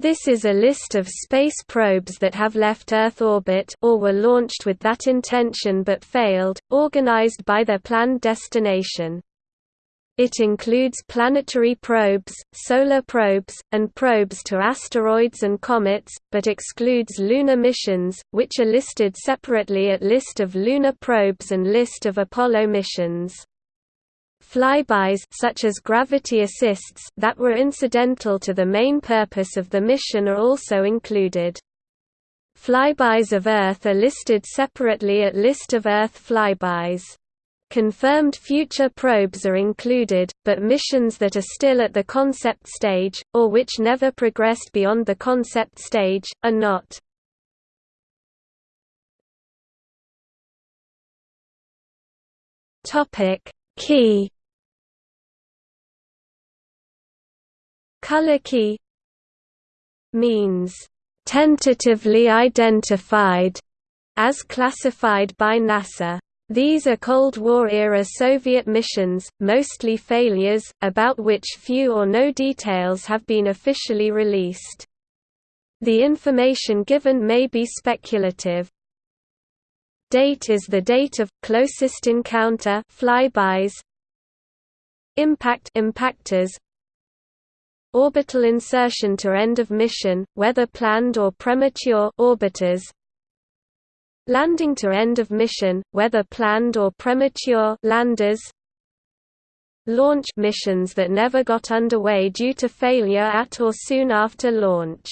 This is a list of space probes that have left Earth orbit or were launched with that intention but failed, organized by their planned destination. It includes planetary probes, solar probes, and probes to asteroids and comets, but excludes lunar missions, which are listed separately at List of lunar probes and List of Apollo missions. Flybys such as gravity assists that were incidental to the main purpose of the mission are also included. Flybys of Earth are listed separately at List of Earth flybys. Confirmed future probes are included, but missions that are still at the concept stage, or which never progressed beyond the concept stage, are not. Key Color key means tentatively identified as classified by NASA. These are Cold War-era Soviet missions, mostly failures, about which few or no details have been officially released. The information given may be speculative. Date is the date of closest encounter flybys. Impact impactors Orbital insertion to end of mission, whether planned or premature orbiters. Landing to end of mission, whether planned or premature landers. Launch missions that never got underway due to failure at or soon after launch.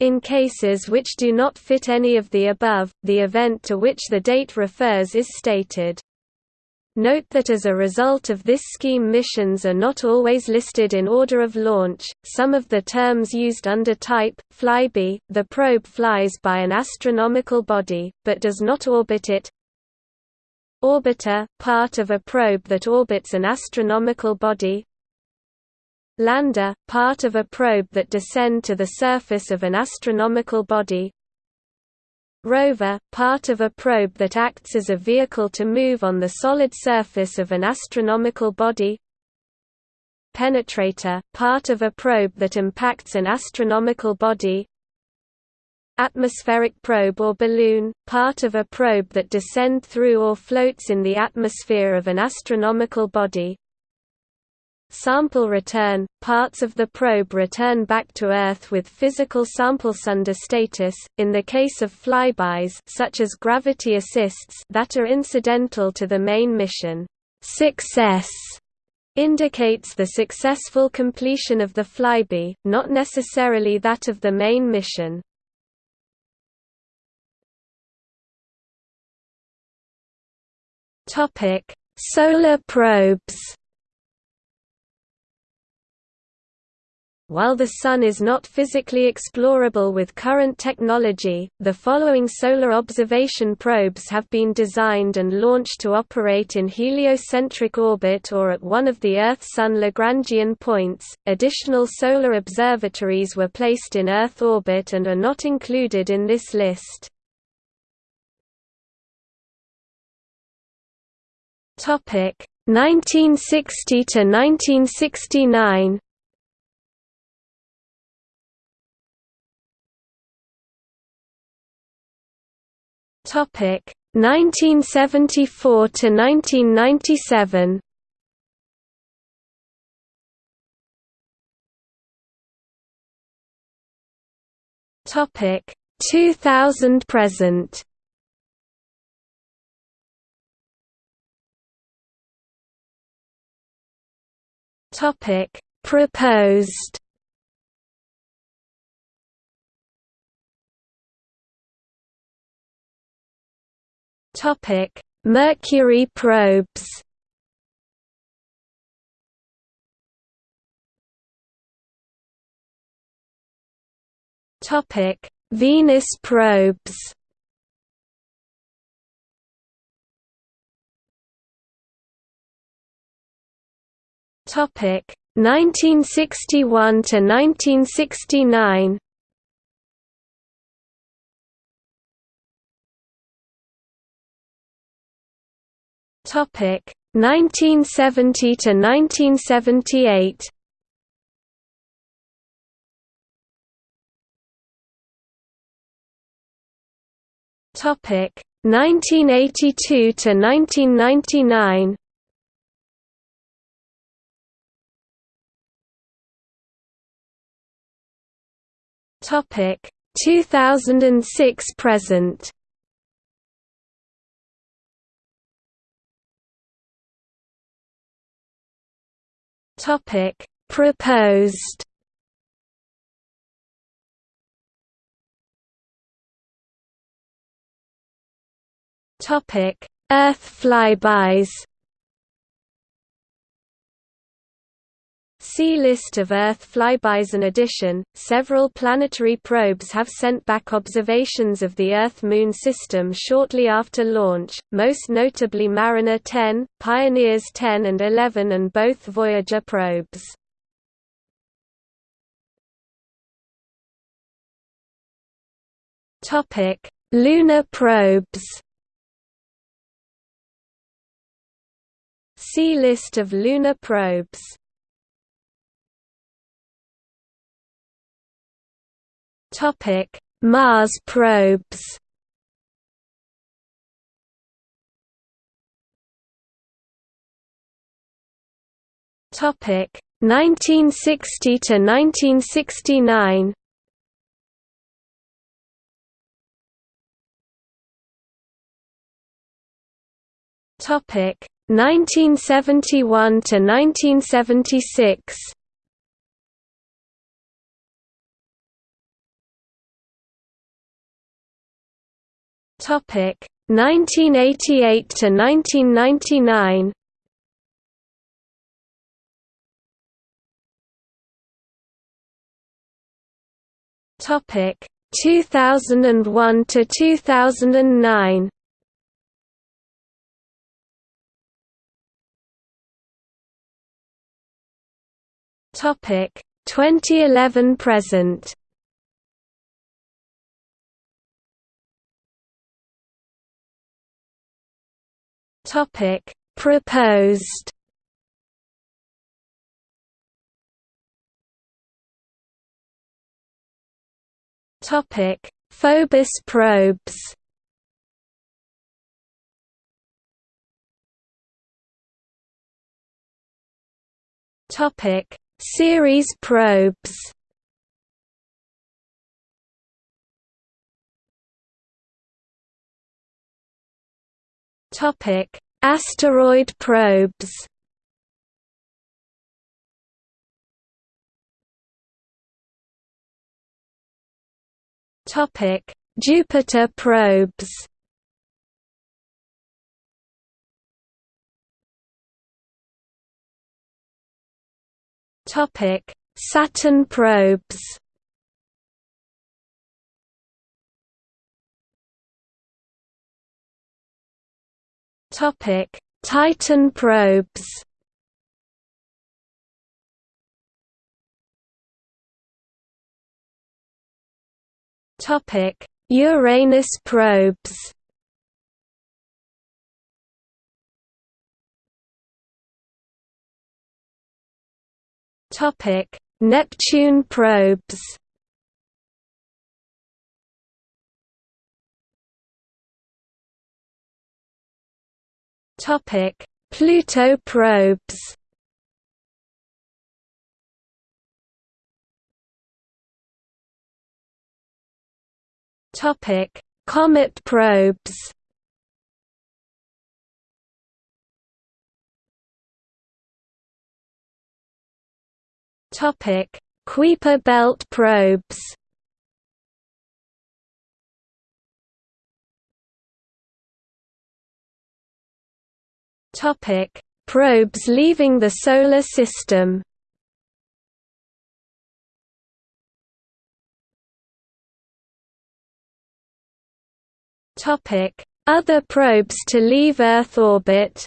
In cases which do not fit any of the above, the event to which the date refers is stated. Note that as a result of this scheme missions are not always listed in order of launch, some of the terms used under type, flyby, the probe flies by an astronomical body, but does not orbit it. Orbiter, part of a probe that orbits an astronomical body. Lander, part of a probe that descend to the surface of an astronomical body. Rover, part of a probe that acts as a vehicle to move on the solid surface of an astronomical body. Penetrator, part of a probe that impacts an astronomical body. Atmospheric probe or balloon, part of a probe that descend through or floats in the atmosphere of an astronomical body Sample return – Parts of the probe return back to Earth with physical sample-sunder status, in the case of flybys such as gravity assists that are incidental to the main mission. Success indicates the successful completion of the flyby, not necessarily that of the main mission. Solar probes While the Sun is not physically explorable with current technology, the following solar observation probes have been designed and launched to operate in heliocentric orbit or at one of the Earth-Sun Lagrangian points. Additional solar observatories were placed in Earth orbit and are not included in this list. Topic 1960 to 1969 Topic 1974 to 1997. Topic 2000 present. Topic proposed Topic: Mercury probes. Topic: Venus probes. Topic: 1961 to 1969. Topic 1970 to 1978. Topic 1982 to 1999. Topic 2006 present. Topic Proposed. Topic Earth flybys See List of Earth flybys. In addition, several planetary probes have sent back observations of the Earth-Moon system shortly after launch, most notably Mariner 10, Pioneers 10 and 11 and both Voyager probes. Lunar probes See List of lunar probes Topic: Mars probes. Topic: 1960 to 1969. Topic: 1971 to 1976. Topic 1988 to 1999. Topic 2001 to 2009. Topic 2011 present. Topic Proposed? Topic Phobos probes. Topic Ceres probes Topic: Asteroid probes. Topic: Jupiter probes. Topic: Saturn probes. Topic: Titan probes. Topic: Uranus probes. Topic: Neptune probes. Topic: Pluto probes. Topic: Comet probes. Topic: Kuiper belt probes. Topic: Probes leaving the Solar System. Topic: Other probes to leave Earth orbit.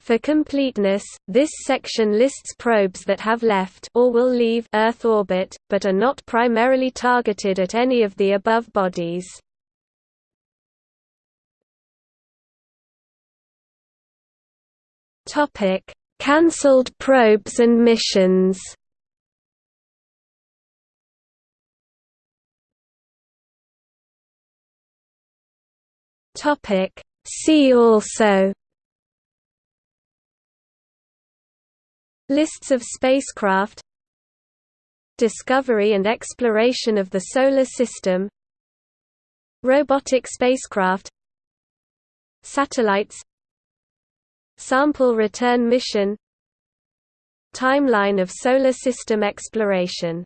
For completeness, this section lists probes that have left or will leave Earth orbit, but are not primarily targeted at any of the above bodies. Topic: Cancelled probes and missions. Topic: See also. Lists of spacecraft. Discovery and exploration of the Solar System. Robotic spacecraft. Satellites. Sample return mission Timeline of Solar System exploration